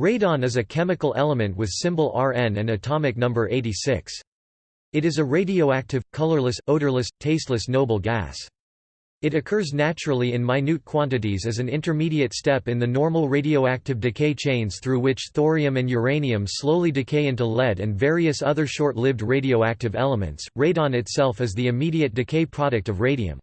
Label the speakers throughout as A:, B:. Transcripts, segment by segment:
A: Radon is a chemical element with symbol Rn and atomic number 86. It is a radioactive, colorless, odorless, tasteless noble gas. It occurs naturally in minute quantities as an intermediate step in the normal radioactive decay chains through which thorium and uranium slowly decay into lead and various other short-lived radioactive elements. Radon itself is the immediate decay product of radium.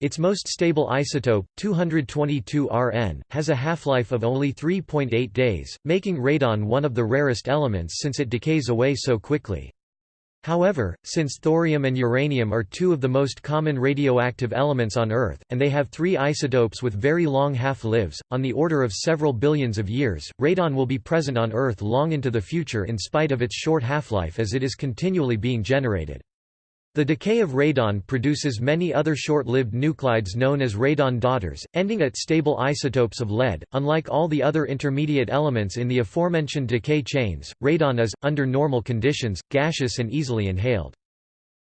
A: Its most stable isotope, 222 Rn, has a half-life of only 3.8 days, making radon one of the rarest elements since it decays away so quickly. However, since thorium and uranium are two of the most common radioactive elements on Earth, and they have three isotopes with very long half-lives, on the order of several billions of years, radon will be present on Earth long into the future in spite of its short half-life as it is continually being generated. The decay of radon produces many other short-lived nuclides known as radon daughters, ending at stable isotopes of lead. Unlike all the other intermediate elements in the aforementioned decay chains, radon is, under normal conditions, gaseous and easily inhaled.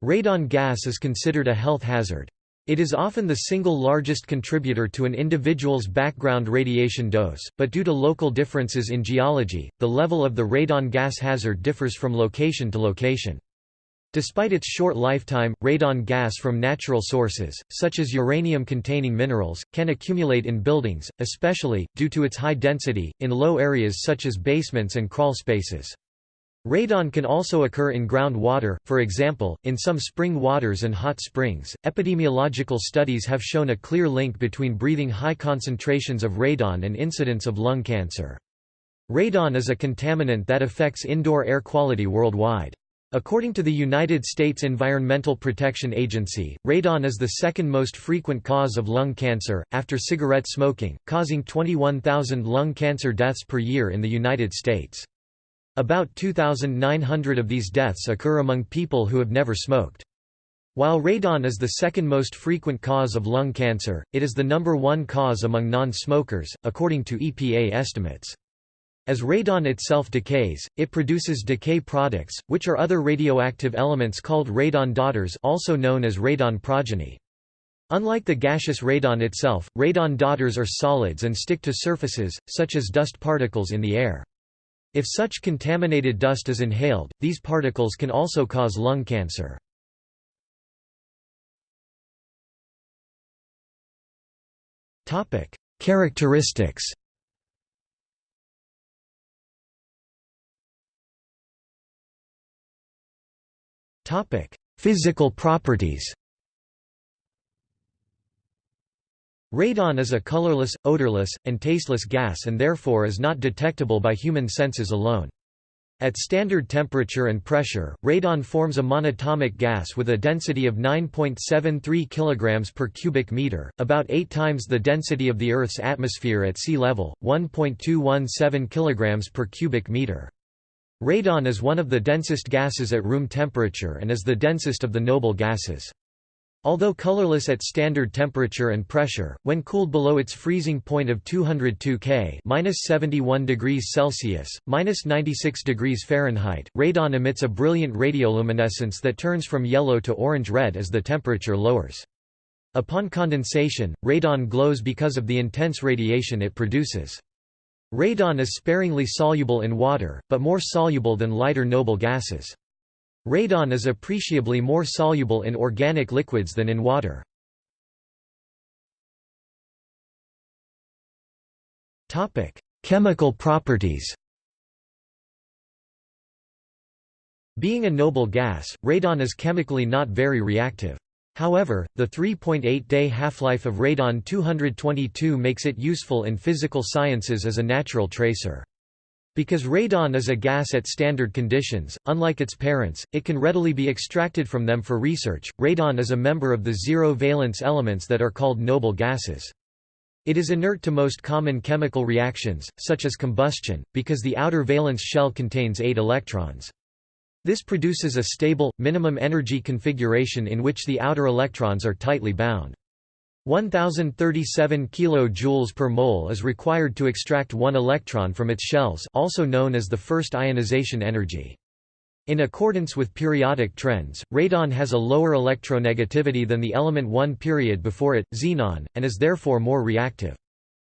A: Radon gas is considered a health hazard. It is often the single largest contributor to an individual's background radiation dose, but due to local differences in geology, the level of the radon gas hazard differs from location to location. Despite its short lifetime, radon gas from natural sources, such as uranium-containing minerals, can accumulate in buildings, especially, due to its high density, in low areas such as basements and crawl spaces. Radon can also occur in groundwater, for example, in some spring waters and hot springs. Epidemiological studies have shown a clear link between breathing high concentrations of radon and incidence of lung cancer. Radon is a contaminant that affects indoor air quality worldwide. According to the United States Environmental Protection Agency, radon is the second most frequent cause of lung cancer, after cigarette smoking, causing 21,000 lung cancer deaths per year in the United States. About 2,900 of these deaths occur among people who have never smoked. While radon is the second most frequent cause of lung cancer, it is the number one cause among non-smokers, according to EPA estimates. As radon itself decays, it produces decay products, which are other radioactive elements called radon daughters also known as radon progeny. Unlike the gaseous radon itself, radon daughters are solids and stick to surfaces, such as dust particles in the air. If such contaminated dust is inhaled, these particles can also cause lung cancer. Characteristics Topic: Physical properties. Radon is a colorless, odorless, and tasteless gas and therefore is not detectable by human senses alone. At standard temperature and pressure, radon forms a monatomic gas with a density of 9.73 kg per cubic meter, about 8 times the density of the Earth's atmosphere at sea level, 1.217 kg per cubic meter. Radon is one of the densest gases at room temperature and is the densest of the noble gases. Although colorless at standard temperature and pressure, when cooled below its freezing point of 202 K (-71 degrees Celsius, (-96 degrees Fahrenheit), radon emits a brilliant radioluminescence that turns from yellow to orange-red as the temperature lowers. Upon condensation, radon glows because of the intense radiation it produces. Radon is sparingly soluble in water, but more soluble than lighter noble gases. Radon is appreciably more soluble in organic liquids than in water. Chemical properties Being a noble gas, radon is chemically not very reactive. However, the 3.8-day half-life of radon-222 makes it useful in physical sciences as a natural tracer. Because radon is a gas at standard conditions, unlike its parents, it can readily be extracted from them for research. Radon is a member of the zero valence elements that are called noble gases. It is inert to most common chemical reactions, such as combustion, because the outer valence shell contains 8 electrons. This produces a stable, minimum energy configuration in which the outer electrons are tightly bound. 1037 kJ per mole is required to extract one electron from its shells also known as the first ionization energy. In accordance with periodic trends, radon has a lower electronegativity than the element 1 period before it, xenon, and is therefore more reactive.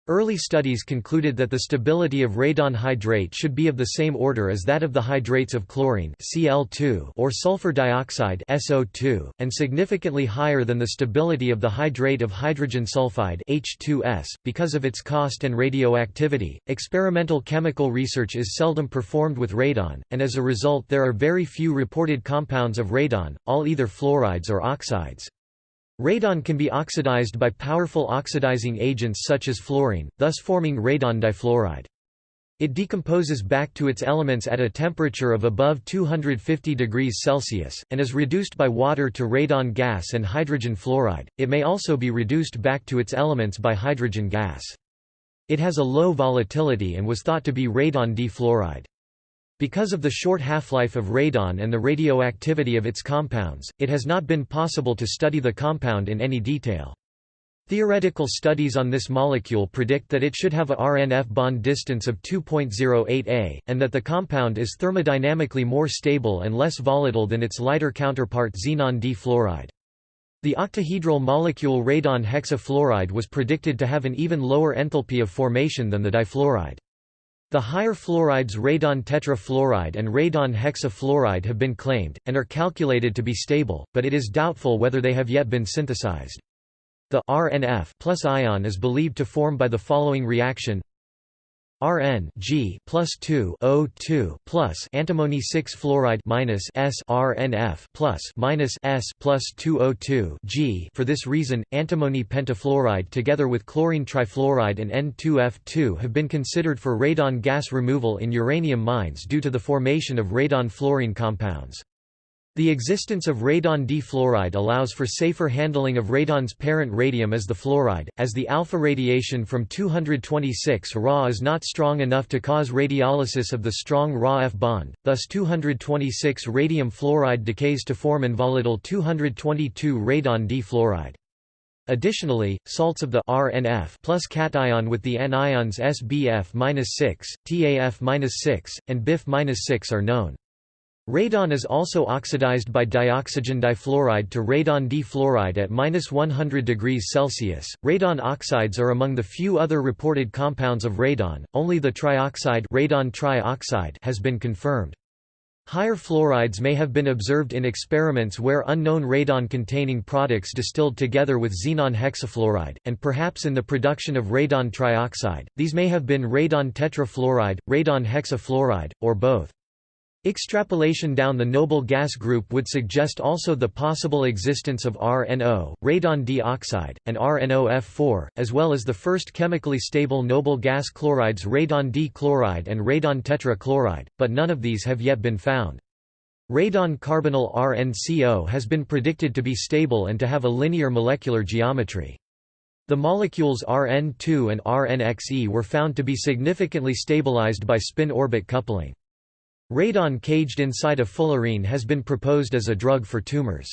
A: Early studies concluded that the stability of radon hydrate should be of the same order as that of the hydrates of chlorine Cl2 or sulfur dioxide SO2, and significantly higher than the stability of the hydrate of hydrogen sulfide H2S. .Because of its cost and radioactivity, experimental chemical research is seldom performed with radon, and as a result there are very few reported compounds of radon, all either fluorides or oxides. Radon can be oxidized by powerful oxidizing agents such as fluorine, thus forming radon difluoride. It decomposes back to its elements at a temperature of above 250 degrees Celsius, and is reduced by water to radon gas and hydrogen fluoride. It may also be reduced back to its elements by hydrogen gas. It has a low volatility and was thought to be radon difluoride. Because of the short half-life of radon and the radioactivity of its compounds, it has not been possible to study the compound in any detail. Theoretical studies on this molecule predict that it should have a RNF bond distance of 2.08 A, and that the compound is thermodynamically more stable and less volatile than its lighter counterpart xenon D-fluoride. The octahedral molecule radon hexafluoride was predicted to have an even lower enthalpy of formation than the difluoride. The higher fluorides radon tetrafluoride and radon hexafluoride have been claimed, and are calculated to be stable, but it is doubtful whether they have yet been synthesized. The RNF plus ion is believed to form by the following reaction Rn G plus 2 O2 plus antimony 6 fluoride minus S RNF plus minus S plus 2 O2 G. For this reason, antimony pentafluoride together with chlorine trifluoride and N2F2 have been considered for radon gas removal in uranium mines due to the formation of radon fluorine compounds. The existence of radon D-fluoride allows for safer handling of radon's parent radium as the fluoride, as the alpha radiation from 226 Ra is not strong enough to cause radiolysis of the strong Ra F bond, thus 226 radium fluoride decays to form involatile 222 radon D-fluoride. Additionally, salts of the RNF plus cation with the anions SBF-6, TAF-6, and BIF-6 are known. Radon is also oxidized by dioxygen difluoride to radon difluoride at -100 degrees Celsius. Radon oxides are among the few other reported compounds of radon. Only the trioxide radon trioxide has been confirmed. Higher fluorides may have been observed in experiments where unknown radon-containing products distilled together with xenon hexafluoride, and perhaps in the production of radon trioxide. These may have been radon tetrafluoride, radon hexafluoride, or both. Extrapolation down the noble gas group would suggest also the possible existence of RNO, radon D-oxide, and RNOF4, as well as the first chemically stable noble gas chlorides radon D-chloride and radon tetrachloride, but none of these have yet been found. Radon carbonyl RNCO has been predicted to be stable and to have a linear molecular geometry. The molecules Rn2 and Rnxe were found to be significantly stabilized by spin-orbit coupling. Radon caged inside a fullerene has been proposed as a drug for tumors.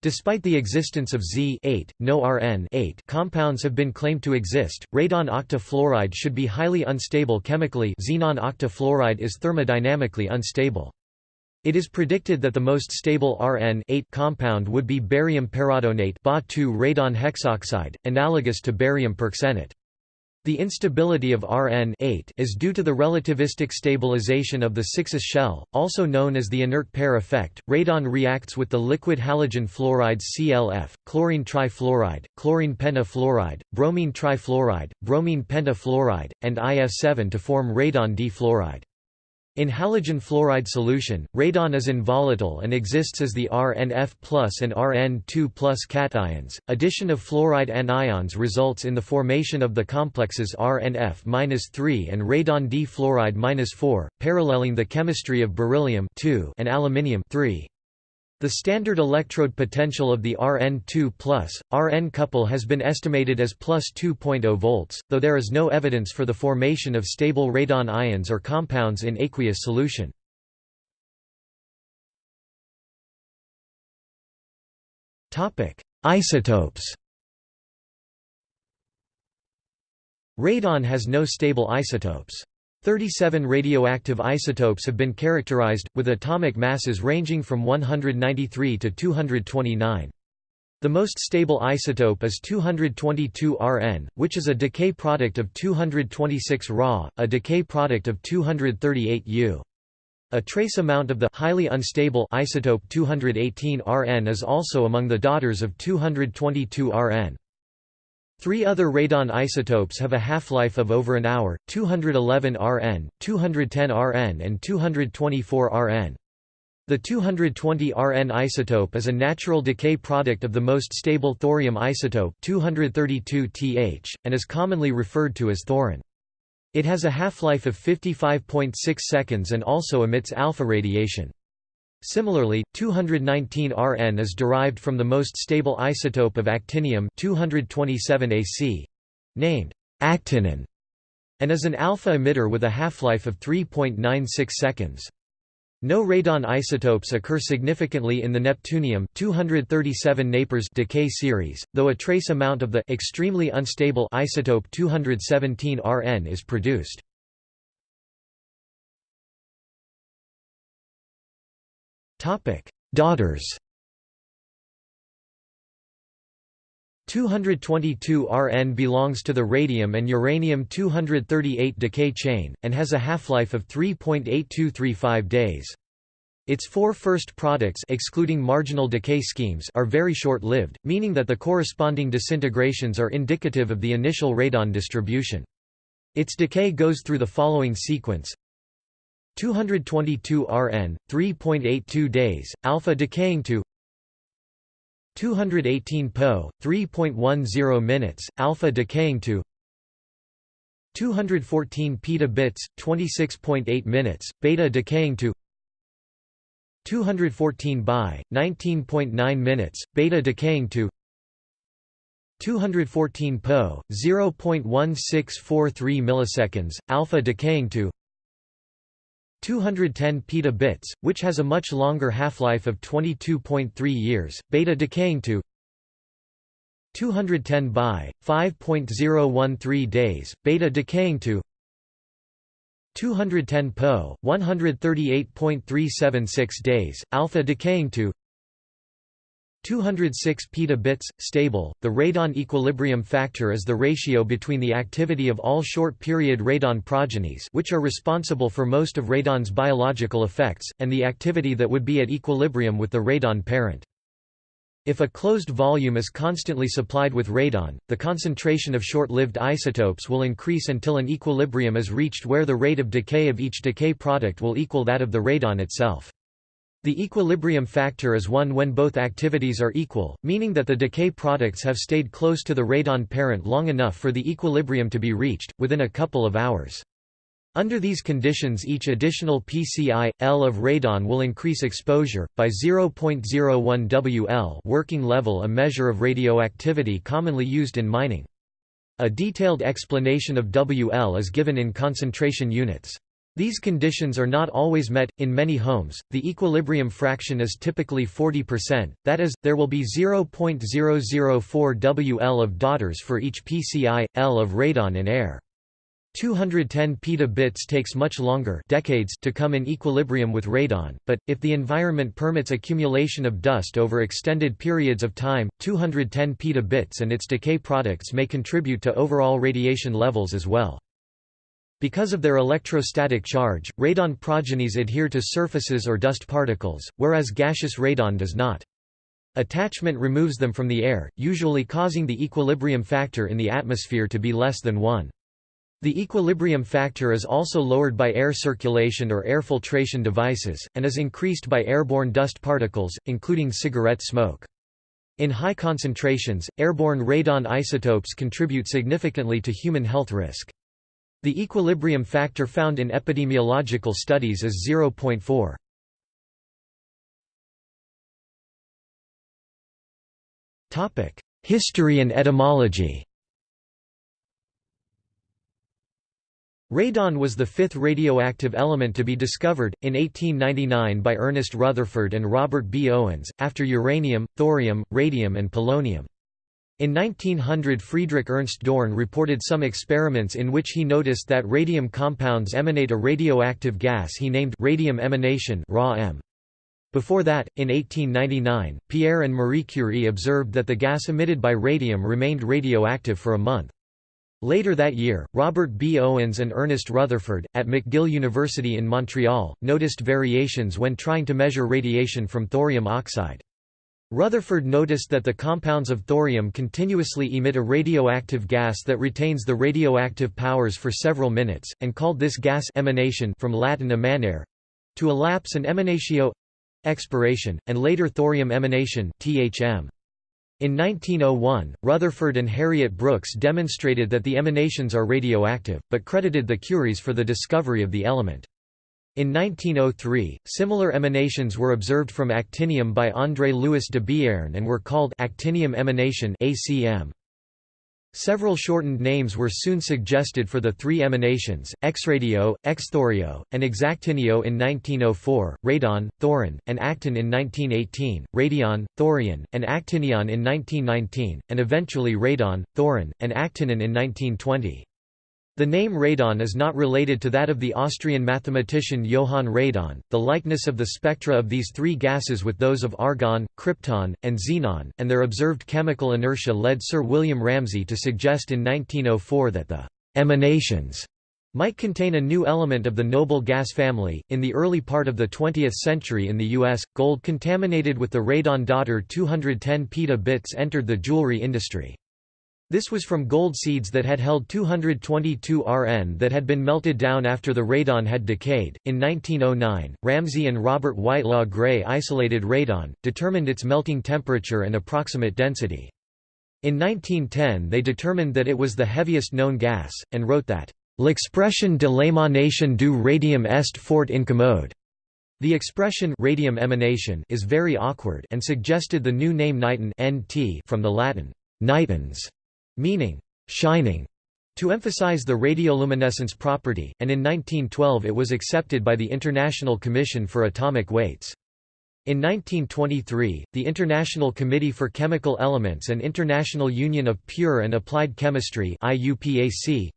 A: Despite the existence of Z no Rn compounds have been claimed to exist, radon octafluoride should be highly unstable chemically xenon octafluoride is thermodynamically unstable. It is predicted that the most stable Rn compound would be barium perradonate Ba2 radon hexoxide, analogous to barium perxenate. The instability of Rn is due to the relativistic stabilization of the 6s shell, also known as the inert pair effect. Radon reacts with the liquid halogen fluorides ClF, chlorine trifluoride, chlorine pentafluoride, bromine trifluoride, bromine pentafluoride, and IF7 to form radon D-fluoride. In halogen fluoride solution, radon is involatile and exists as the RNF plus and Rn2 plus cations. Addition of fluoride anions results in the formation of the complexes RNF-3 and radon D fluoride-4, paralleling the chemistry of beryllium and aluminium 3. The standard electrode potential of the Rn2+, Rn couple has been estimated as plus 2.0 volts, though there is no evidence for the formation of stable radon ions or compounds in aqueous solution. Isotopes Radon has no stable isotopes. 37 radioactive isotopes have been characterized, with atomic masses ranging from 193 to 229. The most stable isotope is 222 Rn, which is a decay product of 226 Ra, a decay product of 238 U. A trace amount of the highly unstable isotope 218 Rn is also among the daughters of 222 Rn. Three other radon isotopes have a half-life of over an hour, 211 Rn, 210 Rn and 224 Rn. The 220 Rn isotope is a natural decay product of the most stable thorium isotope 232 Th, and is commonly referred to as thorin. It has a half-life of 55.6 seconds and also emits alpha radiation. Similarly, 219 Rn is derived from the most stable isotope of actinium 227 Ac, named actinon, and is an alpha emitter with a half-life of 3.96 seconds. No radon isotopes occur significantly in the neptunium 237 Napers decay series, though a trace amount of the extremely unstable isotope 217 Rn is produced. Topic: Daughters. 222 Rn belongs to the radium and uranium-238 decay chain, and has a half-life of 3.8235 days. Its four first products excluding marginal decay schemes are very short-lived, meaning that the corresponding disintegrations are indicative of the initial radon distribution. Its decay goes through the following sequence 222 Rn, 3.82 days, alpha decaying to 218 Po, 3.10 minutes, alpha decaying to 214 petabits, 26.8 minutes, beta decaying to 214 by 19.9 minutes, beta decaying to 214 Po, 0.1643 milliseconds, alpha decaying to 210 petabits, which has a much longer half-life of 22.3 years, beta decaying to 210 by 5.013 days, beta decaying to 210 Po, 138.376 days, alpha decaying to 206 petabits, stable. The radon equilibrium factor is the ratio between the activity of all short-period radon progenies which are responsible for most of radon's biological effects, and the activity that would be at equilibrium with the radon parent. If a closed volume is constantly supplied with radon, the concentration of short-lived isotopes will increase until an equilibrium is reached where the rate of decay of each decay product will equal that of the radon itself. The equilibrium factor is one when both activities are equal, meaning that the decay products have stayed close to the radon parent long enough for the equilibrium to be reached, within a couple of hours. Under these conditions each additional PCI, L of radon will increase exposure, by 0.01 WL working level a measure of radioactivity commonly used in mining. A detailed explanation of WL is given in concentration units. These conditions are not always met. In many homes, the equilibrium fraction is typically 40%, that is, there will be 0.004 WL of daughters for each PCI, L of radon in air. 210 petabits takes much longer decades to come in equilibrium with radon, but, if the environment permits accumulation of dust over extended periods of time, 210 petabits and its decay products may contribute to overall radiation levels as well. Because of their electrostatic charge, radon progenies adhere to surfaces or dust particles, whereas gaseous radon does not. Attachment removes them from the air, usually causing the equilibrium factor in the atmosphere to be less than 1. The equilibrium factor is also lowered by air circulation or air filtration devices, and is increased by airborne dust particles, including cigarette smoke. In high concentrations, airborne radon isotopes contribute significantly to human health risk. The equilibrium factor found in epidemiological studies is 0.4. Topic: History and etymology Radon was the fifth radioactive element to be discovered, in 1899 by Ernest Rutherford and Robert B. Owens, after uranium, thorium, radium and polonium. In 1900 Friedrich Ernst Dorn reported some experiments in which he noticed that radium compounds emanate a radioactive gas he named radium emanation. Before that, in 1899, Pierre and Marie Curie observed that the gas emitted by radium remained radioactive for a month. Later that year, Robert B. Owens and Ernest Rutherford, at McGill University in Montreal, noticed variations when trying to measure radiation from thorium oxide. Rutherford noticed that the compounds of thorium continuously emit a radioactive gas that retains the radioactive powers for several minutes, and called this gas emanation from Latin emanare to elapse and emanatio expiration, and later thorium emanation THM. In 1901, Rutherford and Harriet Brooks demonstrated that the emanations are radioactive, but credited the Curies for the discovery of the element. In 1903, similar emanations were observed from actinium by André Louis Debierne and were called actinium emanation ACM. Several shortened names were soon suggested for the three emanations, X-radio, X-thorio, and X-actinio in 1904, radon, thorin, and actin in 1918, radion, thorion, and actinion in 1919, and eventually radon, thorin, and actinion in 1920. The name radon is not related to that of the Austrian mathematician Johann Radon. The likeness of the spectra of these three gases with those of argon, krypton, and xenon, and their observed chemical inertia led Sir William Ramsay to suggest in 1904 that the emanations might contain a new element of the noble gas family. In the early part of the 20th century in the US, gold contaminated with the radon daughter 210 peta bits entered the jewelry industry. This was from gold seeds that had held 222 Rn that had been melted down after the radon had decayed. In 1909, Ramsay and Robert Whitelaw Gray isolated radon, determined its melting temperature and approximate density. In 1910 they determined that it was the heaviest known gas, and wrote that, L'expression de l'émanation du radium est fort incommode. The expression radium emanation is very awkward and suggested the new name niton (nt) from the Latin nitens, meaning shining, to emphasize the radioluminescence property, and in 1912 it was accepted by the International Commission for Atomic Weights. In 1923, the International Committee for Chemical Elements and International Union of Pure and Applied Chemistry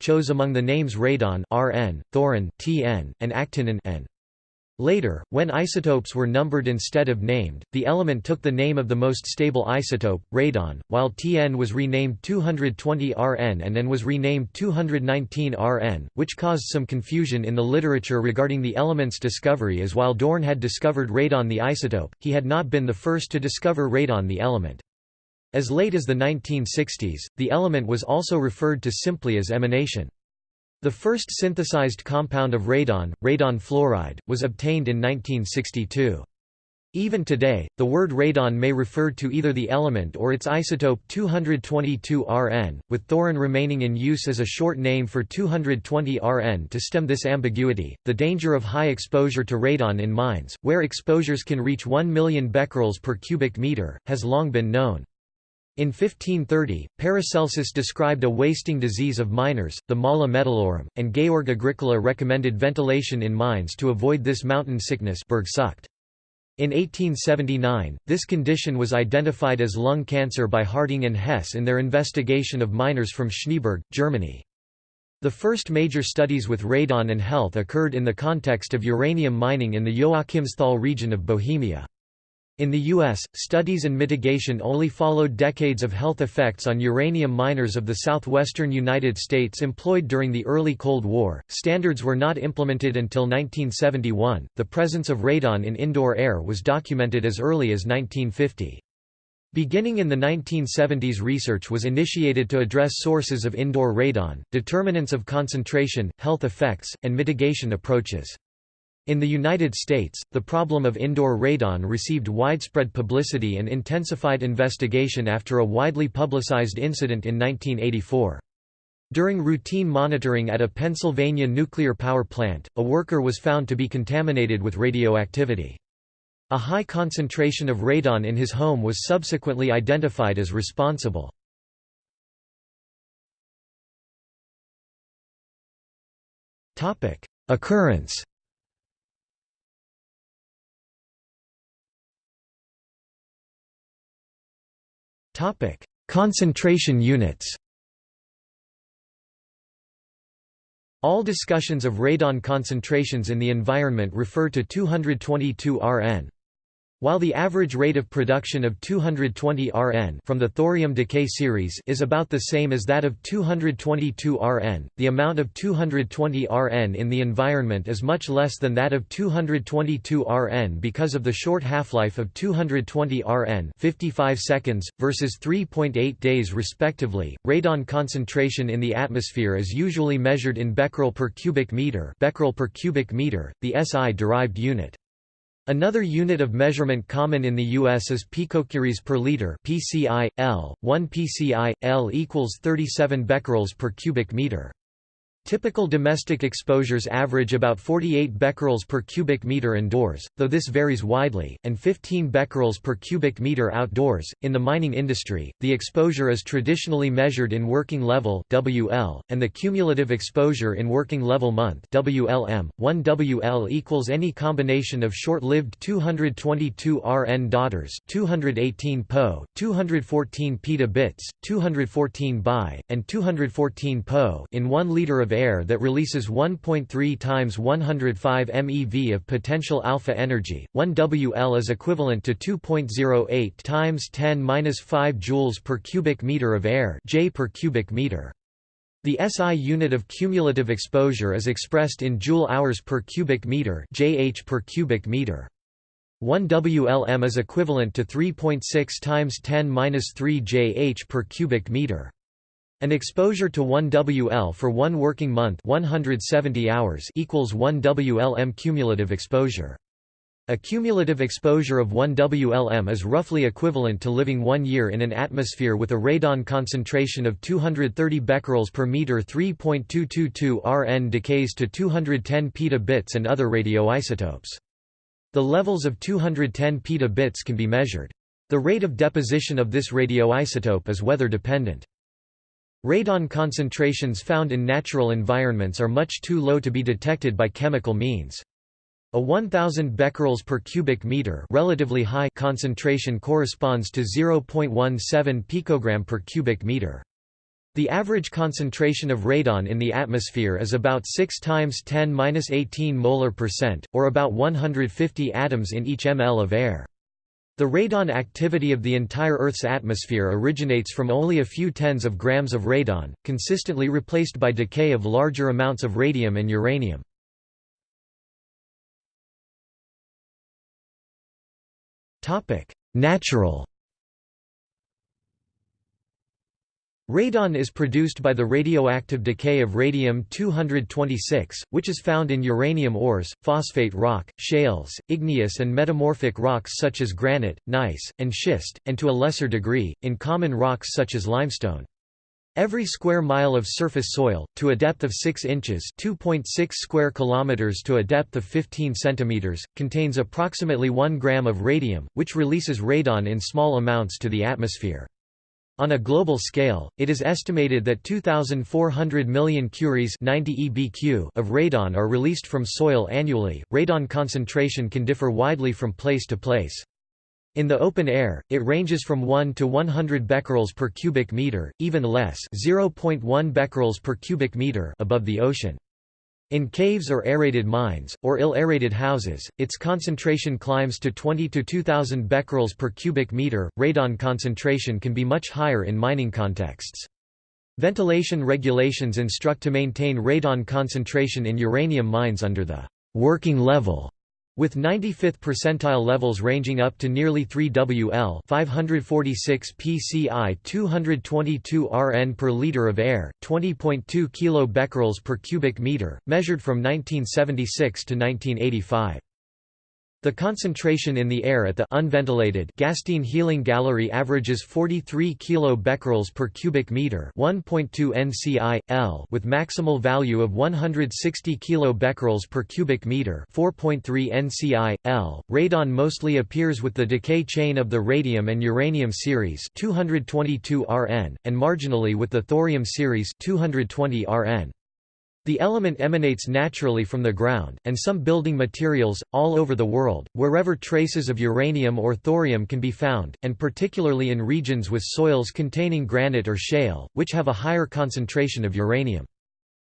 A: chose among the names radon Rn, thorin Tn, and actinium N. Later, when isotopes were numbered instead of named, the element took the name of the most stable isotope, radon, while Tn was renamed 220 Rn and N was renamed 219 Rn, which caused some confusion in the literature regarding the element's discovery as while Dorn had discovered radon the isotope, he had not been the first to discover radon the element. As late as the 1960s, the element was also referred to simply as emanation. The first synthesized compound of radon, radon fluoride, was obtained in 1962. Even today, the word radon may refer to either the element or its isotope 222 Rn, with thorin remaining in use as a short name for 220 Rn to stem this ambiguity. The danger of high exposure to radon in mines, where exposures can reach 1 million becquerels per cubic meter, has long been known. In 1530, Paracelsus described a wasting disease of miners, the mala metallorum, and Georg Agricola recommended ventilation in mines to avoid this mountain sickness In 1879, this condition was identified as lung cancer by Harding and Hess in their investigation of miners from Schneeberg, Germany. The first major studies with radon and health occurred in the context of uranium mining in the Joachimsthal region of Bohemia. In the U.S., studies and mitigation only followed decades of health effects on uranium miners of the southwestern United States employed during the early Cold War. Standards were not implemented until 1971. The presence of radon in indoor air was documented as early as 1950. Beginning in the 1970s research was initiated to address sources of indoor radon, determinants of concentration, health effects, and mitigation approaches. In the United States, the problem of indoor radon received widespread publicity and intensified investigation after a widely publicized incident in 1984. During routine monitoring at a Pennsylvania nuclear power plant, a worker was found to be contaminated with radioactivity. A high concentration of radon in his home was subsequently identified as responsible. Occurrence Topic: Concentration units. All discussions of radon concentrations in the environment refer to 222 Rn. While the average rate of production of 220 Rn from the thorium decay series is about the same as that of 222 Rn, the amount of 220 Rn in the environment is much less than that of 222 Rn because of the short half-life of 220 Rn 55 seconds, versus 3.8 days respectively. Radon concentration in the atmosphere is usually measured in becquerel per cubic meter, becquerel per cubic meter, the SI-derived unit. Another unit of measurement common in the U.S. is picocuries per liter (PCI). L. 1 PCI L equals 37 becquerels per cubic meter. Typical domestic exposures average about 48 becquerels per cubic meter indoors, though this varies widely, and 15 becquerels per cubic meter outdoors. In the mining industry, the exposure is traditionally measured in working level (WL), and the cumulative exposure in working level month (WLM). 1 WL equals any combination of short-lived 222 Rn daughters, 218 Po, 214 petabits, 214 Bi, and 214 Po in 1 liter of air that releases 1.3 times 105 MeV of potential alpha energy. 1 WL is equivalent to 2.08 times 10^-5 joules per cubic meter of air, J per cubic meter. The SI unit of cumulative exposure is expressed in joule hours per cubic meter, JH per cubic meter. 1 WLM is equivalent to 3.6 times 10^-3 JH per cubic meter. An exposure to 1 WL for one working month 170 hours equals 1 WLM cumulative exposure. A cumulative exposure of 1 WLM is roughly equivalent to living one year in an atmosphere with a radon concentration of 230 becquerels per meter 3.222 Rn decays to 210 petabits and other radioisotopes. The levels of 210 petabits can be measured. The rate of deposition of this radioisotope is weather dependent. Radon concentrations found in natural environments are much too low to be detected by chemical means. A 1000 becquerels per cubic meter relatively high concentration corresponds to 0.17 picogram per cubic meter. The average concentration of radon in the atmosphere is about 6 times 10^-18 molar percent, or about 150 atoms in each ml of air. The radon activity of the entire Earth's atmosphere originates from only a few tens of grams of radon, consistently replaced by decay of larger amounts of radium and uranium. Natural Radon is produced by the radioactive decay of radium-226, which is found in uranium ores, phosphate rock, shales, igneous and metamorphic rocks such as granite, gneiss, and schist, and to a lesser degree, in common rocks such as limestone. Every square mile of surface soil, to a depth of 6 inches (2.6 square kilometers to a depth of 15 centimeters, contains approximately 1 gram of radium, which releases radon in small amounts to the atmosphere. On a global scale, it is estimated that 2,400 million curies 90 EBQ of radon are released from soil annually. Radon concentration can differ widely from place to place. In the open air, it ranges from 1 to 100 becquerels per cubic meter, even less 0.1 becquerels per cubic meter above the ocean. In caves or aerated mines, or ill-aerated houses, its concentration climbs to 20 to 2000 becquerels per cubic meter. Radon concentration can be much higher in mining contexts. Ventilation regulations instruct to maintain radon concentration in uranium mines under the working level with 95th percentile levels ranging up to nearly 3 WL 546 PCI 222 Rn per liter of air, 20.2 kilo becquerels per cubic meter, measured from 1976 to 1985. The concentration in the air at the unventilated Gastein Healing Gallery averages 43 kilo becquerels per cubic meter, 1.2 nci l, with maximal value of 160 kilo becquerels per cubic meter, 4.3 nci l. Radon mostly appears with the decay chain of the radium and uranium series, 222 Rn, and marginally with the thorium series, 220 Rn. The element emanates naturally from the ground, and some building materials, all over the world, wherever traces of uranium or thorium can be found, and particularly in regions with soils containing granite or shale, which have a higher concentration of uranium.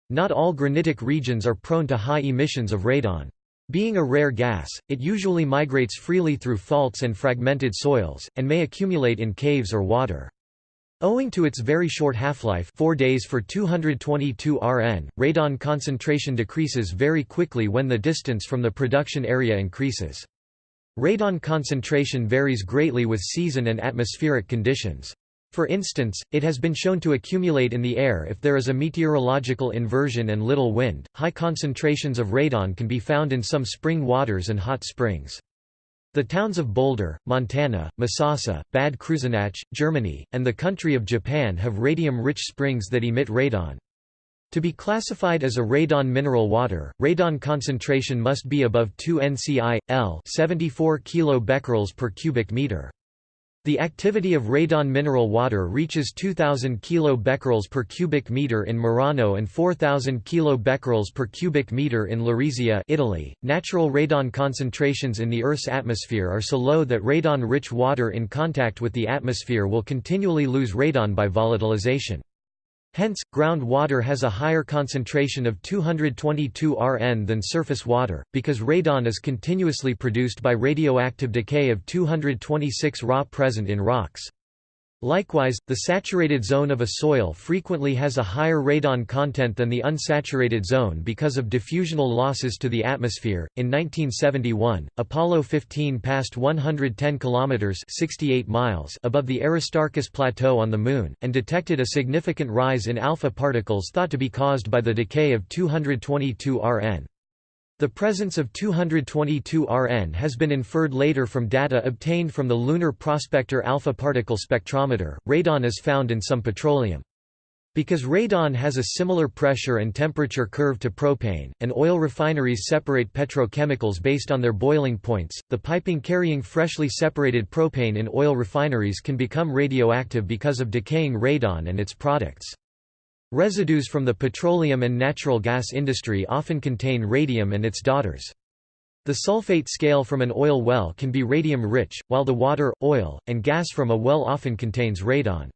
A: Not all granitic regions are prone to high emissions of radon. Being a rare gas, it usually migrates freely through faults and fragmented soils, and may accumulate in caves or water. Owing to its very short half-life 4 days for 222 Rn, radon concentration decreases very quickly when the distance from the production area increases. Radon concentration varies greatly with season and atmospheric conditions. For instance, it has been shown to accumulate in the air if there is a meteorological inversion and little wind. High concentrations of radon can be found in some spring waters and hot springs. The towns of Boulder, Montana, Misasa, Bad Kreuznach, Germany, and the country of Japan have radium-rich springs that emit radon. To be classified as a radon mineral water, radon concentration must be above 2 nci, L 74 kBq per cubic meter. The activity of radon mineral water reaches 2000 kilobecquerels per cubic meter in Merano and 4000 kilobecquerels per cubic meter in Lurisia, Italy. Natural radon concentrations in the Earth's atmosphere are so low that radon-rich water in contact with the atmosphere will continually lose radon by volatilization. Hence, ground water has a higher concentration of 222 Rn than surface water, because radon is continuously produced by radioactive decay of 226 Ra present in rocks. Likewise, the saturated zone of a soil frequently has a higher radon content than the unsaturated zone because of diffusional losses to the atmosphere. In 1971, Apollo 15 passed 110 kilometers (68 miles) above the Aristarchus plateau on the moon and detected a significant rise in alpha particles thought to be caused by the decay of 222 Rn. The presence of 222 Rn has been inferred later from data obtained from the Lunar Prospector Alpha Particle Spectrometer. Radon is found in some petroleum. Because radon has a similar pressure and temperature curve to propane, and oil refineries separate petrochemicals based on their boiling points, the piping carrying freshly separated propane in oil refineries can become radioactive because of decaying radon and its products. Residues from the petroleum and natural gas industry often contain radium and its daughters. The sulfate scale from an oil well can be radium-rich, while the water, oil, and gas from a well often contains radon.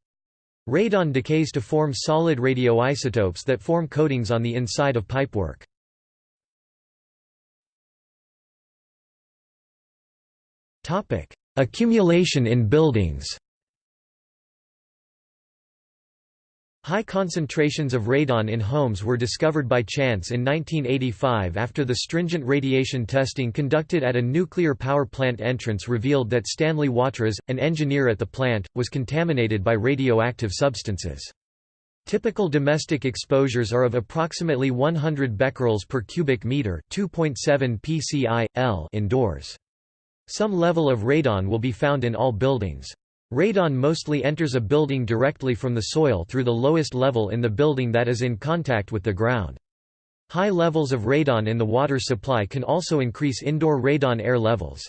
A: Radon decays to form solid radioisotopes that form coatings on the inside of pipework. Accumulation in buildings High concentrations of radon in homes were discovered by chance in 1985 after the stringent radiation testing conducted at a nuclear power plant entrance revealed that Stanley Watras, an engineer at the plant, was contaminated by radioactive substances. Typical domestic exposures are of approximately 100 becquerels per cubic meter 2.7 pci, L indoors. Some level of radon will be found in all buildings. Radon mostly enters a building directly from the soil through the lowest level in the building that is in contact with the ground. High levels of radon in the water supply can also increase indoor radon air levels.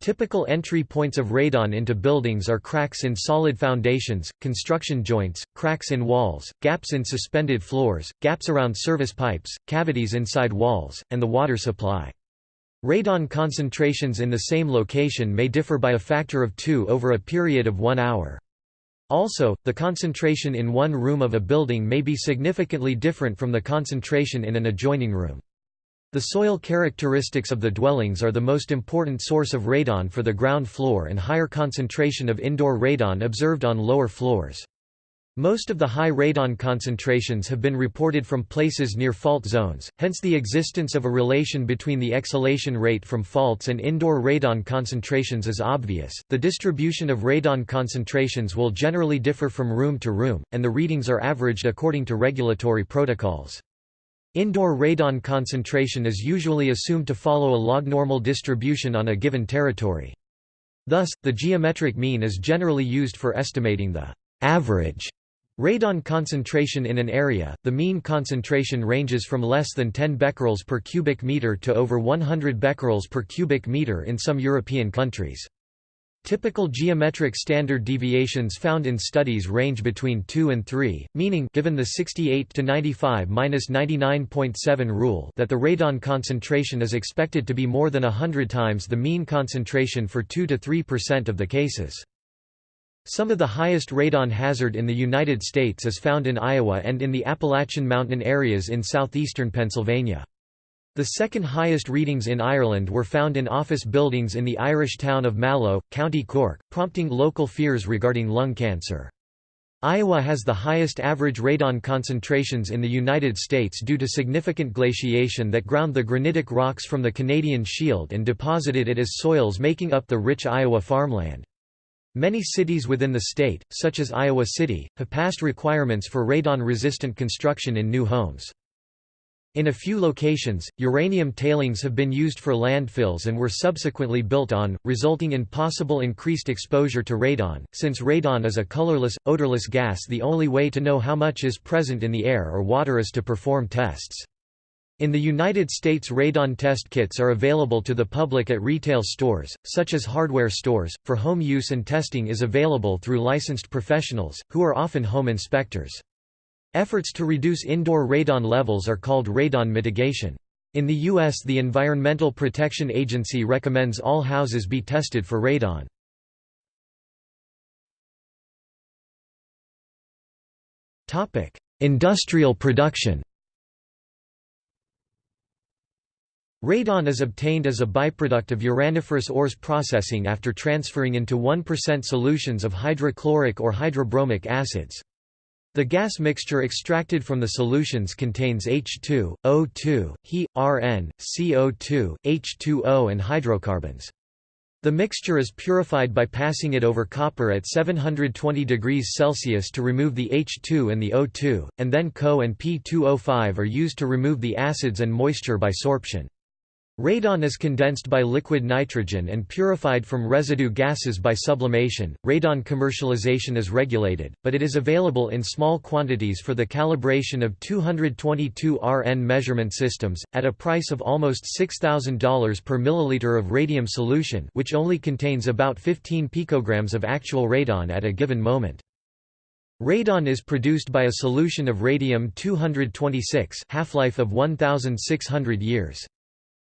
A: Typical entry points of radon into buildings are cracks in solid foundations, construction joints, cracks in walls, gaps in suspended floors, gaps around service pipes, cavities inside walls, and the water supply. Radon concentrations in the same location may differ by a factor of 2 over a period of one hour. Also, the concentration in one room of a building may be significantly different from the concentration in an adjoining room. The soil characteristics of the dwellings are the most important source of radon for the ground floor and higher concentration of indoor radon observed on lower floors. Most of the high radon concentrations have been reported from places near fault zones, hence the existence of a relation between the exhalation rate from faults and indoor radon concentrations is obvious. The distribution of radon concentrations will generally differ from room to room, and the readings are averaged according to regulatory protocols. Indoor radon concentration is usually assumed to follow a log-normal distribution on a given territory. Thus, the geometric mean is generally used for estimating the average Radon concentration in an area, the mean concentration ranges from less than 10 becquerels per cubic meter to over 100 becquerels per cubic meter in some European countries. Typical geometric standard deviations found in studies range between 2 and 3, meaning given the 68 to 95-99.7 rule that the radon concentration is expected to be more than 100 times the mean concentration for 2 to 3% of the cases. Some of the highest radon hazard in the United States is found in Iowa and in the Appalachian Mountain areas in southeastern Pennsylvania. The second highest readings in Ireland were found in office buildings in the Irish town of Mallow, County Cork, prompting local fears regarding lung cancer. Iowa has the highest average radon concentrations in the United States due to significant glaciation that ground the granitic rocks from the Canadian Shield and deposited it as soils making up the rich Iowa farmland. Many cities within the state, such as Iowa City, have passed requirements for radon-resistant construction in new homes. In a few locations, uranium tailings have been used for landfills and were subsequently built on, resulting in possible increased exposure to radon. Since radon is a colorless, odorless gas, the only way to know how much is present in the air or water is to perform tests. In the United States radon test kits are available to the public at retail stores, such as hardware stores, for home use and testing is available through licensed professionals, who are often home inspectors. Efforts to reduce indoor radon levels are called radon mitigation. In the U.S. the Environmental Protection Agency recommends all houses be tested for radon. Industrial production Radon is obtained as a byproduct of uraniferous ores processing after transferring into 1% solutions of hydrochloric or hydrobromic acids. The gas mixture extracted from the solutions contains H2, O2, He, Rn, CO2, H2O and hydrocarbons. The mixture is purified by passing it over copper at 720 degrees Celsius to remove the H2 and the O2, and then Co and P2O5 are used to remove the acids and moisture by sorption. Radon is condensed by liquid nitrogen and purified from residue gases by sublimation. Radon commercialization is regulated, but it is available in small quantities for the calibration of 222 Rn measurement systems, at a price of almost $6,000 per milliliter of radium solution, which only contains about 15 picograms of actual radon at a given moment. Radon is produced by a solution of radium-226 half-life of 1,600 years.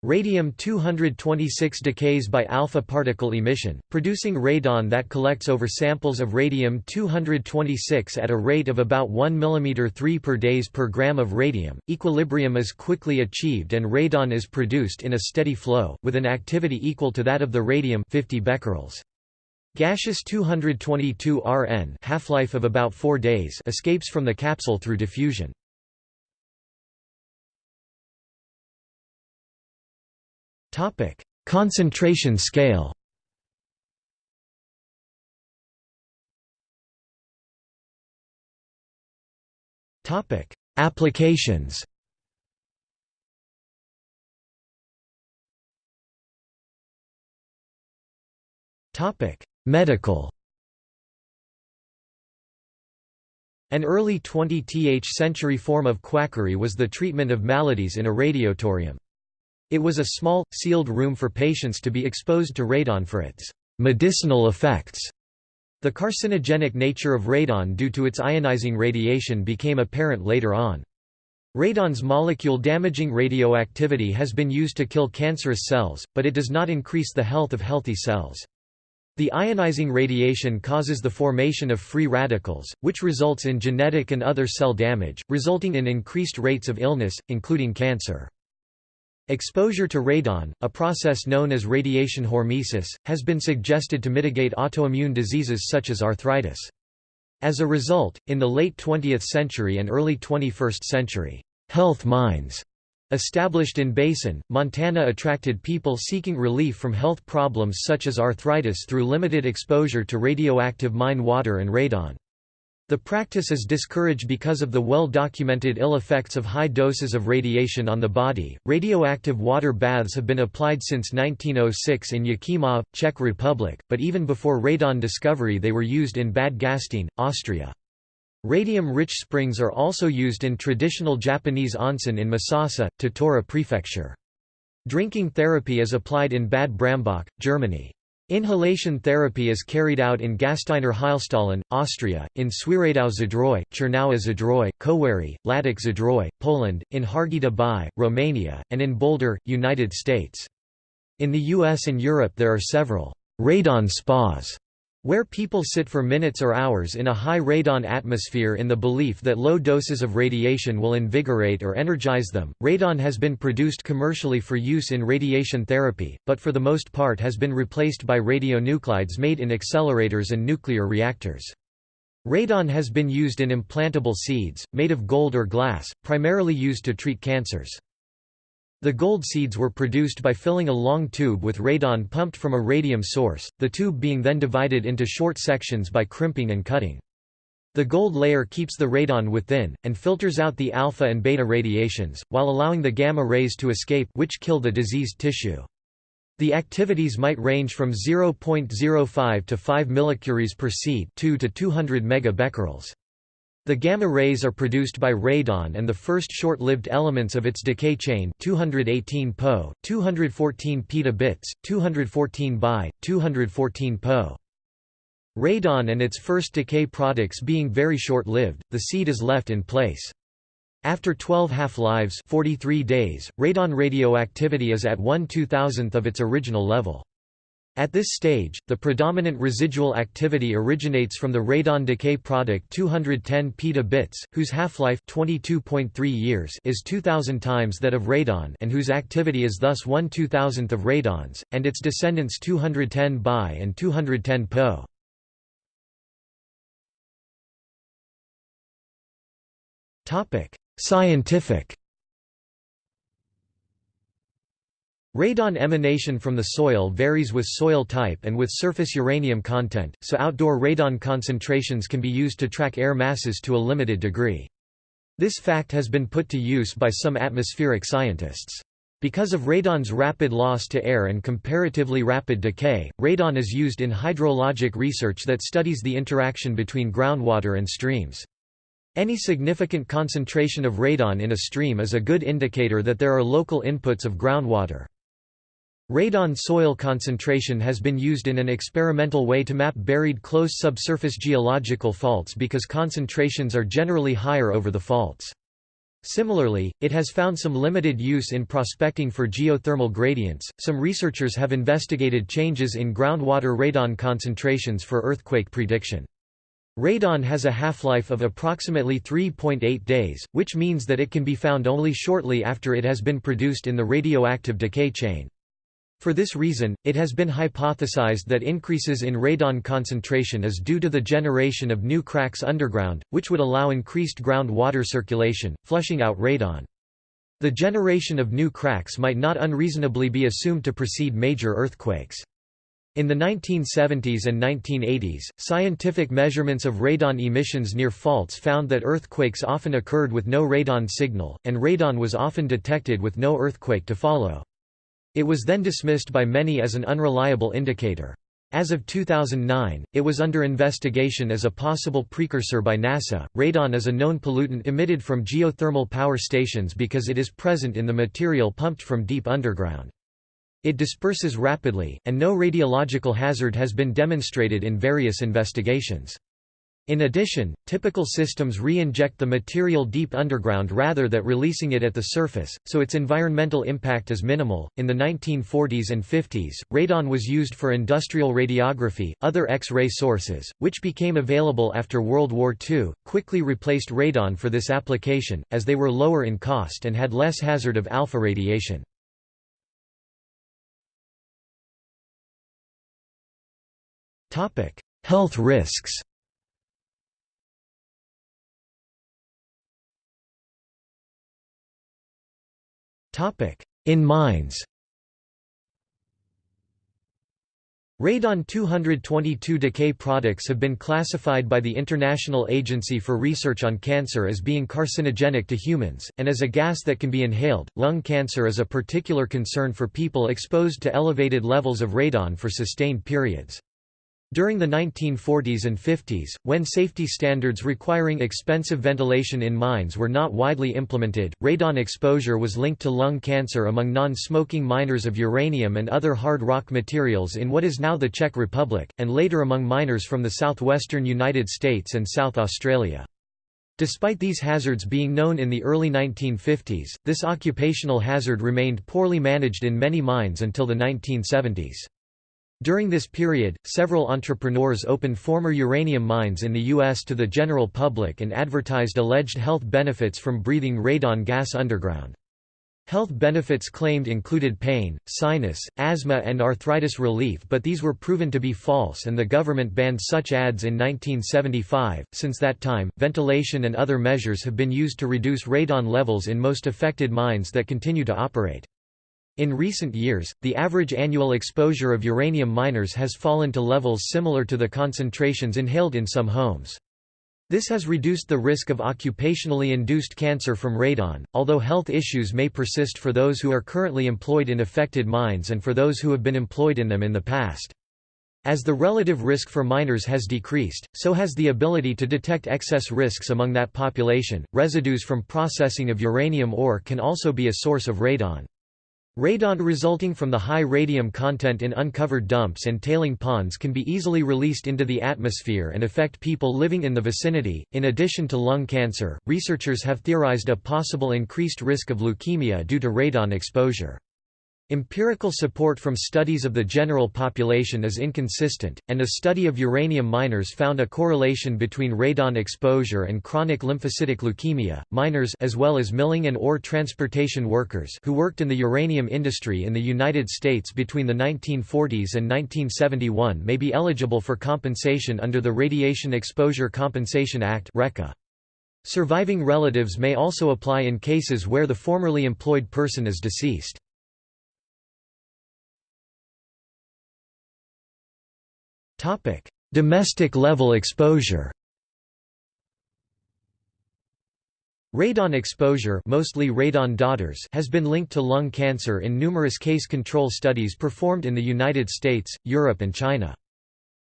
A: Radium-226 decays by alpha particle emission, producing radon that collects over samples of radium-226 at a rate of about 1 mm 3 per days per gram of radium. Equilibrium is quickly achieved and radon is produced in a steady flow, with an activity equal to that of the radium 50 becquerels. Gaseous 222 Rn half-life of about 4 days escapes from the capsule through diffusion. Topic: Concentration scale. Topic: Applications. Topic: Medical. An early 20th century form of quackery was the treatment of maladies in a radiotorium. It was a small, sealed room for patients to be exposed to radon for its medicinal effects. The carcinogenic nature of radon due to its ionizing radiation became apparent later on. Radon's molecule-damaging radioactivity has been used to kill cancerous cells, but it does not increase the health of healthy cells. The ionizing radiation causes the formation of free radicals, which results in genetic and other cell damage, resulting in increased rates of illness, including cancer. Exposure to radon, a process known as radiation hormesis, has been suggested to mitigate autoimmune diseases such as arthritis. As a result, in the late 20th century and early 21st century, health mines established in Basin, Montana attracted people seeking relief from health problems such as arthritis through limited exposure to radioactive mine water and radon. The practice is discouraged because of the well-documented ill effects of high doses of radiation on the body. Radioactive water baths have been applied since 1906 in Jáchymov, Czech Republic, but even before radon discovery they were used in Bad Gastein, Austria. Radium-rich springs are also used in traditional Japanese onsen in Misasa, Tottori Prefecture. Drinking therapy is applied in Bad Brambach, Germany. Inhalation therapy is carried out in Gasteiner Heilstollen, Austria, in Świeradów Zdrój, Czerniawa Zdrój, Kowary, Ladek Zdrój, Poland, in Harghita Bai, Romania, and in Boulder, United States. In the US and Europe there are several radon spas where people sit for minutes or hours in a high radon atmosphere in the belief that low doses of radiation will invigorate or energize them. Radon has been produced commercially for use in radiation therapy, but for the most part has been replaced by radionuclides made in accelerators and nuclear reactors. Radon has been used in implantable seeds, made of gold or glass, primarily used to treat cancers. The gold seeds were produced by filling a long tube with radon pumped from a radium source, the tube being then divided into short sections by crimping and cutting. The gold layer keeps the radon within, and filters out the alpha and beta radiations, while allowing the gamma rays to escape which kill the diseased tissue. The activities might range from 0.05 to 5 millicuries per seed 2 to 200 megabecquerels. The gamma rays are produced by radon and the first short-lived elements of its decay chain 218 Po, 214 petabits, 214 Bi, 214 Po. Radon and its first decay products being very short-lived, the seed is left in place. After 12 half-lives 43 days, radon radioactivity is at 1 2000th of its original level. At this stage, the predominant residual activity originates from the radon decay product 210 petabits, whose half-life 22.3 years is 2000 times that of radon and whose activity is thus 1 2000th of radon's, and its descendants 210 Bi and 210 Po. Scientific Radon emanation from the soil varies with soil type and with surface uranium content, so outdoor radon concentrations can be used to track air masses to a limited degree. This fact has been put to use by some atmospheric scientists. Because of radon's rapid loss to air and comparatively rapid decay, radon is used in hydrologic research that studies the interaction between groundwater and streams. Any significant concentration of radon in a stream is a good indicator that there are local inputs of groundwater. Radon soil concentration has been used in an experimental way to map buried close subsurface geological faults because concentrations are generally higher over the faults. Similarly, it has found some limited use in prospecting for geothermal gradients. Some researchers have investigated changes in groundwater radon concentrations for earthquake prediction. Radon has a half-life of approximately 3.8 days, which means that it can be found only shortly after it has been produced in the radioactive decay chain. For this reason, it has been hypothesized that increases in radon concentration is due to the generation of new cracks underground, which would allow increased ground water circulation, flushing out radon. The generation of new cracks might not unreasonably be assumed to precede major earthquakes. In the 1970s and 1980s, scientific measurements of radon emissions near faults found that earthquakes often occurred with no radon signal, and radon was often detected with no earthquake to follow. It was then dismissed by many as an unreliable indicator. As of 2009, it was under investigation as a possible precursor by NASA. Radon is a known pollutant emitted from geothermal power stations because it is present in the material pumped from deep underground. It disperses rapidly, and no radiological hazard has been demonstrated in various investigations. In addition, typical systems re-inject the material deep underground rather than releasing it at the surface, so its environmental impact is minimal. In the 1940s and 50s, radon was used for industrial radiography. Other X-ray sources, which became available after World War II, quickly replaced radon for this application, as they were lower in cost and had less hazard of alpha radiation. Topic: Health risks. In mines Radon-222 decay products have been classified by the International Agency for Research on Cancer as being carcinogenic to humans, and as a gas that can be inhaled. Lung cancer is a particular concern for people exposed to elevated levels of radon for sustained periods. During the 1940s and 50s, when safety standards requiring expensive ventilation in mines were not widely implemented, radon exposure was linked to lung cancer among non-smoking miners of uranium and other hard rock materials in what is now the Czech Republic, and later among miners from the southwestern United States and South Australia. Despite these hazards being known in the early 1950s, this occupational hazard remained poorly managed in many mines until the 1970s. During this period, several entrepreneurs opened former uranium mines in the U.S. to the general public and advertised alleged health benefits from breathing radon gas underground. Health benefits claimed included pain, sinus, asthma and arthritis relief but these were proven to be false and the government banned such ads in 1975. Since that time, ventilation and other measures have been used to reduce radon levels in most affected mines that continue to operate. In recent years, the average annual exposure of uranium miners has fallen to levels similar to the concentrations inhaled in some homes. This has reduced the risk of occupationally induced cancer from radon, although health issues may persist for those who are currently employed in affected mines and for those who have been employed in them in the past. As the relative risk for miners has decreased, so has the ability to detect excess risks among that population. Residues from processing of uranium ore can also be a source of radon. Radon resulting from the high radium content in uncovered dumps and tailing ponds can be easily released into the atmosphere and affect people living in the vicinity. In addition to lung cancer, researchers have theorized a possible increased risk of leukemia due to radon exposure. Empirical support from studies of the general population is inconsistent, and a study of uranium miners found a correlation between radon exposure and chronic lymphocytic leukemia. Miners as well as milling and ore transportation workers who worked in the uranium industry in the United States between the 1940s and 1971 may be eligible for compensation under the Radiation Exposure Compensation Act (RECA). Surviving relatives may also apply in cases where the formerly employed person is deceased. Topic: Domestic level exposure. Radon exposure, mostly radon daughters, has been linked to lung cancer in numerous case control studies performed in the United States, Europe and China.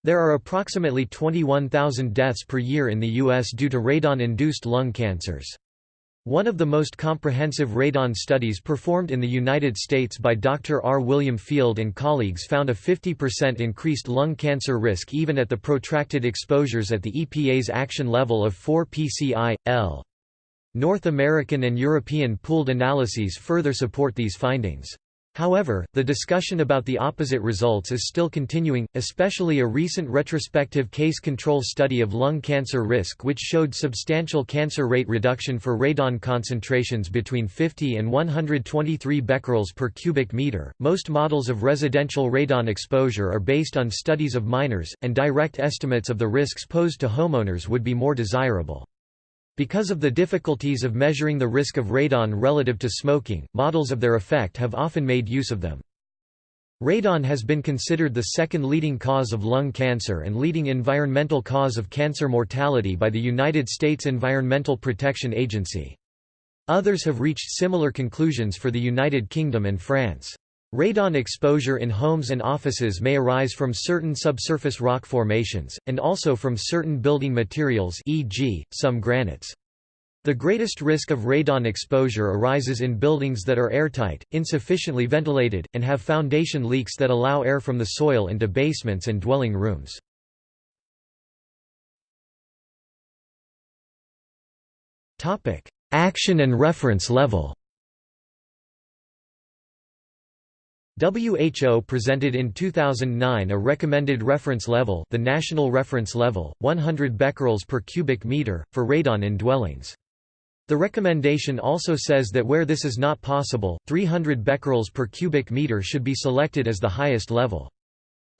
A: There are approximately 21,000 deaths per year in the US due to radon-induced lung cancers. One of the most comprehensive radon studies performed in the United States by Dr. R. William Field and colleagues found a 50% increased lung cancer risk even at the protracted exposures at the EPA's action level of 4 pci, L. North American and European pooled analyses further support these findings. However, the discussion about the opposite results is still continuing, especially a recent retrospective case control study of lung cancer risk which showed substantial cancer rate reduction for radon concentrations between 50 and 123 becquerels per cubic meter. Most models of residential radon exposure are based on studies of miners, and direct estimates of the risks posed to homeowners would be more desirable. Because of the difficulties of measuring the risk of radon relative to smoking, models of their effect have often made use of them. Radon has been considered the second leading cause of lung cancer and leading environmental cause of cancer mortality by the United States Environmental Protection Agency. Others have reached similar conclusions for the United Kingdom and France. Radon exposure in homes and offices may arise from certain subsurface rock formations, and also from certain building materials e.g., some granites. The greatest risk of radon exposure arises in buildings that are airtight, insufficiently ventilated, and have foundation leaks that allow air from the soil into basements and dwelling rooms. Action and reference level WHO presented in 2009 a recommended reference level the national reference level, 100 becquerels per cubic meter, for radon in dwellings. The recommendation also says that where this is not possible, 300 becquerels per cubic meter should be selected as the highest level.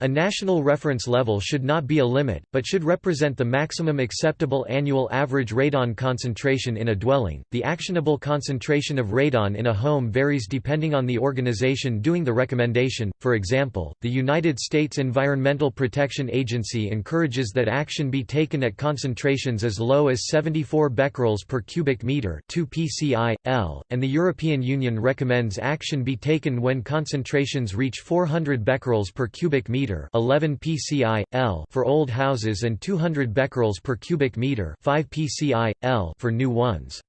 A: A national reference level should not be a limit, but should represent the maximum acceptable annual average radon concentration in a dwelling. The actionable concentration of radon in a home varies depending on the organization doing the recommendation. For example, the United States Environmental Protection Agency encourages that action be taken at concentrations as low as 74 becquerels per cubic meter, 2 pci, L, and the European Union recommends action be taken when concentrations reach 400 becquerels per cubic meter meter 11 pci l for old houses and 200 becquerels per cubic meter 5 pci l for new ones.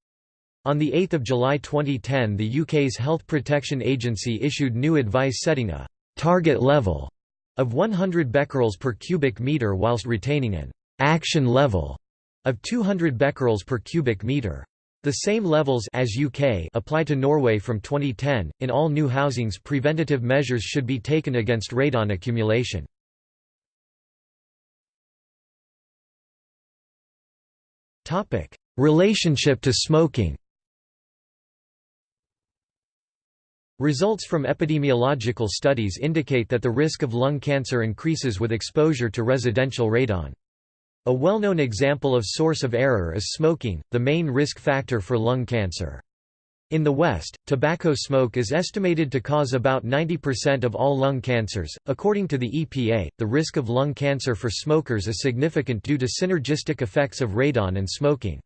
A: On 8 July 2010 the UK's Health Protection Agency issued new advice setting a «target level» of 100 becquerels per cubic meter whilst retaining an «action level» of 200 becquerels per cubic meter. The same levels as UK apply to Norway from 2010. In all new housings, preventative measures should be taken against radon accumulation. Topic: Relationship to smoking. Results from epidemiological studies indicate that the risk of lung cancer increases with exposure to residential radon. A well-known example of source of error is smoking, the main risk factor for lung cancer. In the West, tobacco smoke is estimated to cause about 90% of all lung cancers. According to the EPA, the risk of lung cancer for smokers is significant due to synergistic effects of radon and smoking.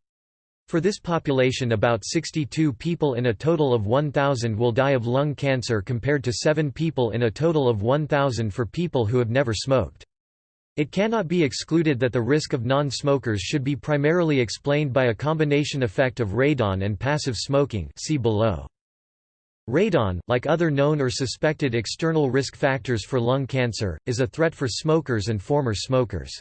A: For this population about 62 people in a total of 1,000 will die of lung cancer compared to 7 people in a total of 1,000 for people who have never smoked. It cannot be excluded that the risk of non-smokers should be primarily explained by a combination effect of radon and passive smoking see below. Radon, like other known or suspected external risk factors for lung cancer, is a threat for smokers and former smokers.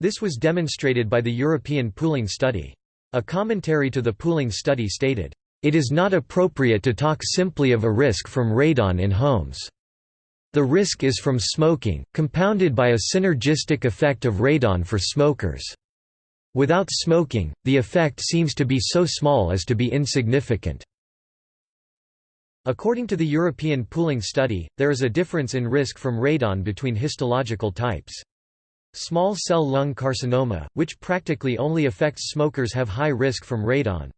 A: This was demonstrated by the European pooling study. A commentary to the pooling study stated, "...it is not appropriate to talk simply of a risk from radon in homes." The risk is from smoking, compounded by a synergistic effect of radon for smokers. Without smoking, the effect seems to be so small as to be insignificant. According to the European pooling study, there is a difference in risk from radon between histological types. Small cell lung carcinoma, which practically only affects smokers have high risk from radon.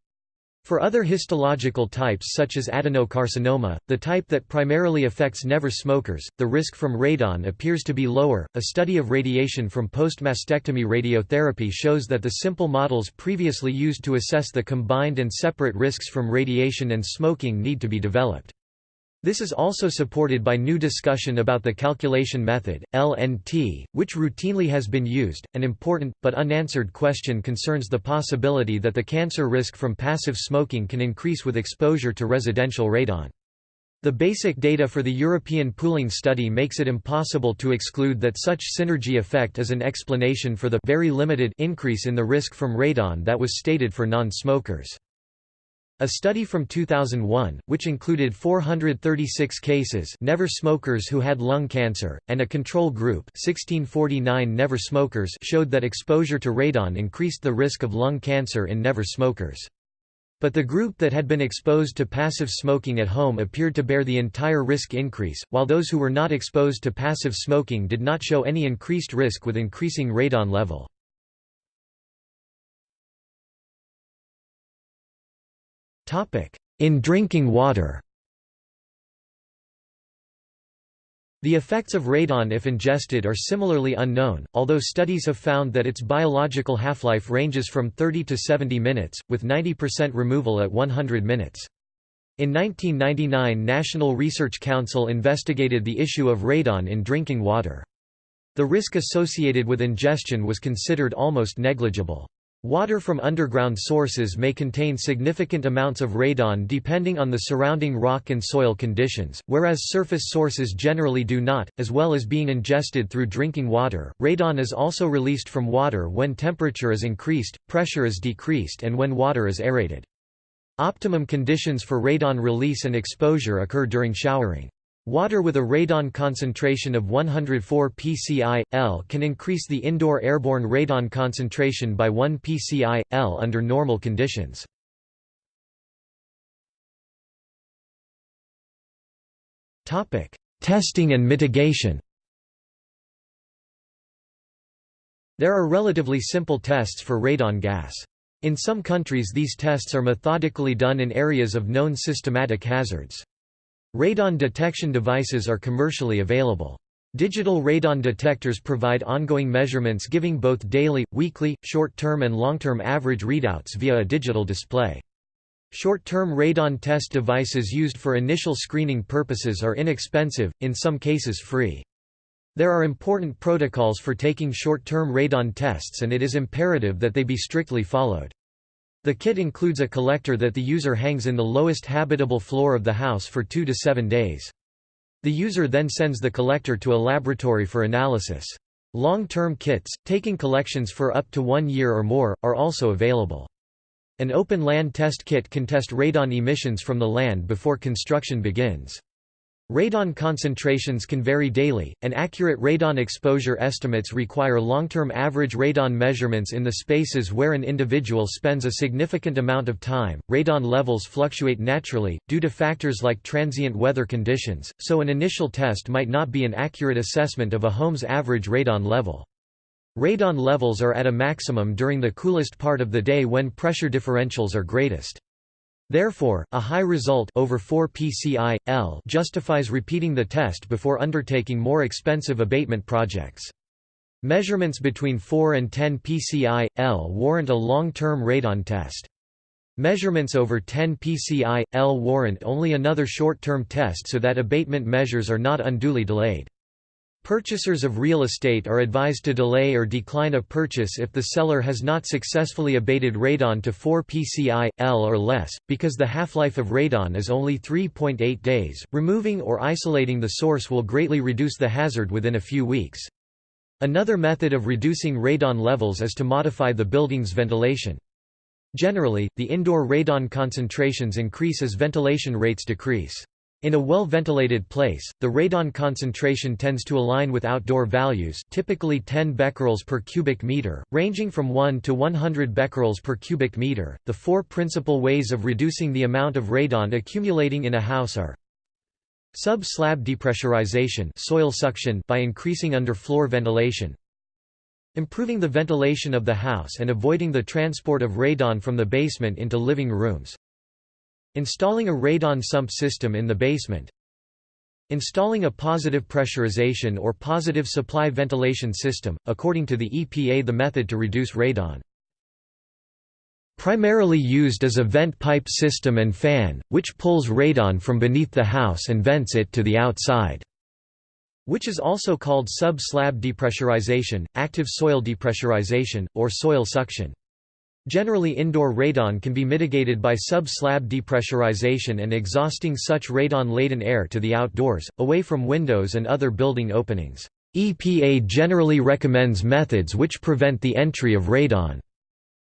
A: For other histological types such as adenocarcinoma, the type that primarily affects never smokers, the risk from radon appears to be lower. A study of radiation from post-mastectomy radiotherapy shows that the simple models previously used to assess the combined and separate risks from radiation and smoking need to be developed. This is also supported by new discussion about the calculation method, LNT, which routinely has been used. An important, but unanswered question concerns the possibility that the cancer risk from passive smoking can increase with exposure to residential radon. The basic data for the European pooling study makes it impossible to exclude that such synergy effect is an explanation for the very limited increase in the risk from radon that was stated for non-smokers. A study from 2001, which included 436 cases never smokers who had lung cancer, and a control group 1649 never smokers showed that exposure to radon increased the risk of lung cancer in never smokers. But the group that had been exposed to passive smoking at home appeared to bear the entire risk increase, while those who were not exposed to passive smoking did not show any increased risk with increasing radon level. In drinking water The effects of radon if ingested are similarly unknown, although studies have found that its biological half-life ranges from 30 to 70 minutes, with 90% removal at 100 minutes. In 1999 National Research Council investigated the issue of radon in drinking water. The risk associated with ingestion was considered almost negligible. Water from underground sources may contain significant amounts of radon depending on the surrounding rock and soil conditions, whereas surface sources generally do not, as well as being ingested through drinking water. Radon is also released from water when temperature is increased, pressure is decreased, and when water is aerated. Optimum conditions for radon release and exposure occur during showering. Water with a radon concentration of 104 pci.L can increase the indoor airborne radon concentration by 1 pci.L under normal conditions. Testing and mitigation There are relatively simple tests for radon gas. In some countries these tests are methodically done in areas of known systematic hazards. Radon detection devices are commercially available. Digital radon detectors provide ongoing measurements giving both daily, weekly, short-term and long-term average readouts via a digital display. Short-term radon test devices used for initial screening purposes are inexpensive, in some cases free. There are important protocols for taking short-term radon tests and it is imperative that they be strictly followed. The kit includes a collector that the user hangs in the lowest habitable floor of the house for two to seven days. The user then sends the collector to a laboratory for analysis. Long-term kits, taking collections for up to one year or more, are also available. An open land test kit can test radon emissions from the land before construction begins. Radon concentrations can vary daily, and accurate radon exposure estimates require long-term average radon measurements in the spaces where an individual spends a significant amount of time. Radon levels fluctuate naturally, due to factors like transient weather conditions, so an initial test might not be an accurate assessment of a home's average radon level. Radon levels are at a maximum during the coolest part of the day when pressure differentials are greatest. Therefore, a high result over 4 pci, L justifies repeating the test before undertaking more expensive abatement projects. Measurements between 4 and 10 pci, L warrant a long-term radon test. Measurements over 10 pci, L warrant only another short-term test so that abatement measures are not unduly delayed. Purchasers of real estate are advised to delay or decline a purchase if the seller has not successfully abated radon to 4 pci, L or less, because the half-life of radon is only 3.8 days. Removing or isolating the source will greatly reduce the hazard within a few weeks. Another method of reducing radon levels is to modify the building's ventilation. Generally, the indoor radon concentrations increase as ventilation rates decrease. In a well-ventilated place, the radon concentration tends to align with outdoor values typically 10 becquerels per cubic meter, ranging from 1 to 100 becquerels per cubic meter. The four principal ways of reducing the amount of radon accumulating in a house are Sub-slab depressurization soil suction by increasing underfloor ventilation Improving the ventilation of the house and avoiding the transport of radon from the basement into living rooms Installing a radon sump system in the basement Installing a positive pressurization or positive supply ventilation system, according to the EPA the method to reduce radon. Primarily used as a vent pipe system and fan, which pulls radon from beneath the house and vents it to the outside which is also called sub-slab depressurization, active soil depressurization, or soil suction. Generally indoor radon can be mitigated by sub-slab depressurization and exhausting such radon-laden air to the outdoors, away from windows and other building openings. EPA generally recommends methods which prevent the entry of radon.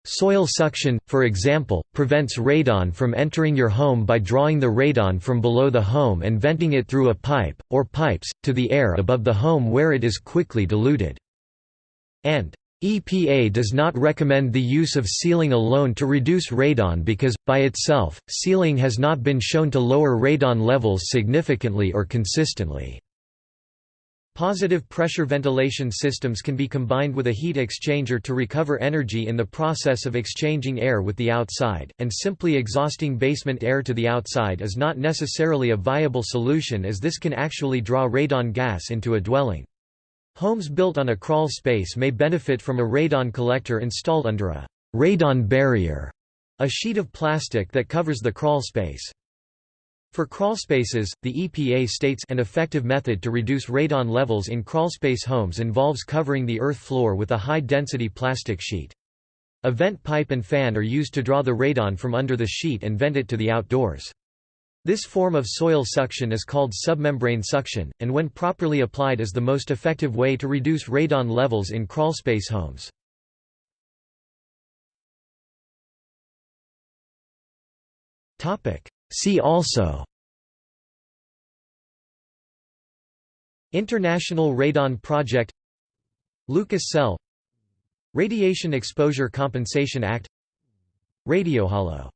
A: Soil suction, for example, prevents radon from entering your home by drawing the radon from below the home and venting it through a pipe, or pipes, to the air above the home where it is quickly diluted. And EPA does not recommend the use of sealing alone to reduce radon because, by itself, sealing has not been shown to lower radon levels significantly or consistently. Positive pressure ventilation systems can be combined with a heat exchanger to recover energy in the process of exchanging air with the outside, and simply exhausting basement air to the outside is not necessarily a viable solution as this can actually draw radon gas into a dwelling. Homes built on a crawl space may benefit from a radon collector installed under a radon barrier, a sheet of plastic that covers the crawl space. For crawl spaces, the EPA states an effective method to reduce radon levels in crawlspace homes involves covering the earth floor with a high-density plastic sheet. A vent pipe and fan are used to draw the radon from under the sheet and vent it to the outdoors. This form of soil suction is called submembrane suction, and when properly applied is the most effective way to reduce radon levels in crawlspace homes. See also International Radon Project Lucas Cell Radiation Exposure Compensation Act Radiohalo